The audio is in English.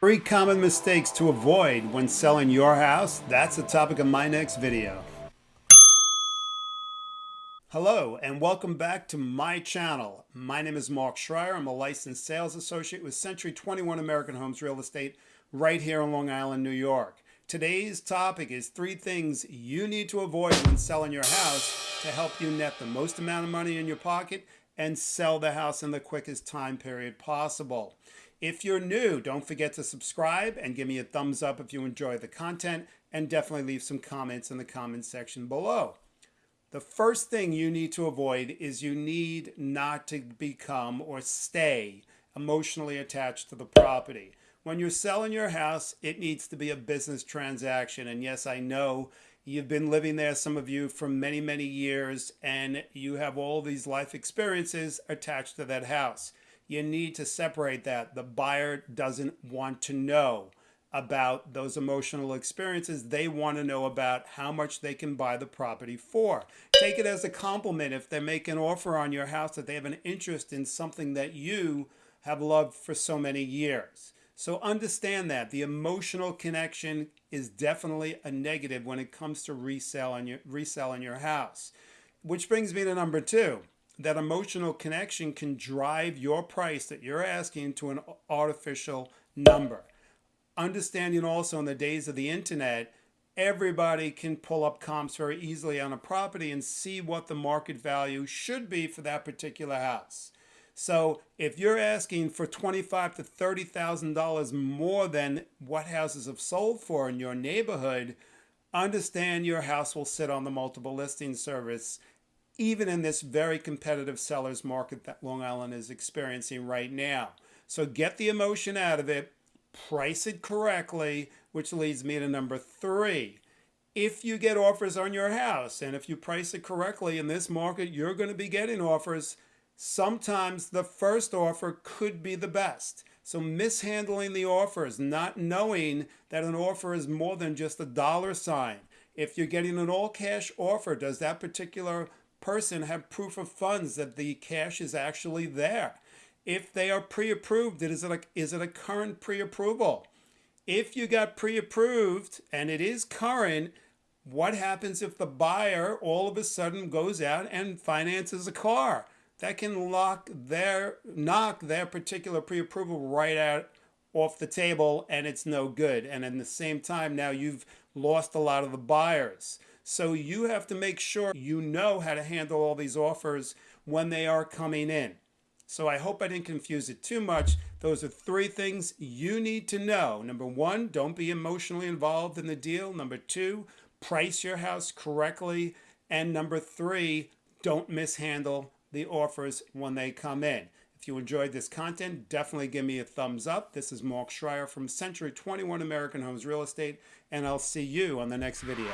Three common mistakes to avoid when selling your house. That's the topic of my next video. Hello and welcome back to my channel. My name is Mark Schreier. I'm a licensed sales associate with Century 21 American Homes Real Estate right here in Long Island, New York. Today's topic is three things you need to avoid when selling your house to help you net the most amount of money in your pocket and sell the house in the quickest time period possible. If you're new, don't forget to subscribe and give me a thumbs up if you enjoy the content and definitely leave some comments in the comment section below. The first thing you need to avoid is you need not to become or stay emotionally attached to the property. When you're selling your house, it needs to be a business transaction. And yes, I know you've been living there, some of you, for many, many years, and you have all these life experiences attached to that house you need to separate that. The buyer doesn't want to know about those emotional experiences. They want to know about how much they can buy the property for. Take it as a compliment if they make an offer on your house that they have an interest in something that you have loved for so many years. So understand that the emotional connection is definitely a negative when it comes to resell your, reselling your house. Which brings me to number two that emotional connection can drive your price that you're asking to an artificial number. Understanding also in the days of the internet, everybody can pull up comps very easily on a property and see what the market value should be for that particular house. So if you're asking for twenty-five to thirty thousand dollars more than what houses have sold for in your neighborhood, understand your house will sit on the multiple listing service even in this very competitive seller's market that Long Island is experiencing right now. So get the emotion out of it, price it correctly, which leads me to number three. If you get offers on your house and if you price it correctly in this market, you're going to be getting offers. Sometimes the first offer could be the best. So mishandling the offers, not knowing that an offer is more than just a dollar sign. If you're getting an all cash offer, does that particular person have proof of funds that the cash is actually there. If they are pre-approved, is it a, is it a current pre-approval? If you got pre-approved and it is current, what happens if the buyer all of a sudden goes out and finances a car? That can lock their knock their particular pre-approval right out off the table and it's no good. And at the same time, now you've lost a lot of the buyers. So you have to make sure you know how to handle all these offers when they are coming in. So I hope I didn't confuse it too much. Those are three things you need to know. Number one, don't be emotionally involved in the deal. Number two, price your house correctly. And number three, don't mishandle the offers when they come in. If you enjoyed this content, definitely give me a thumbs up. This is Mark Schreier from Century 21 American Homes Real Estate, and I'll see you on the next video.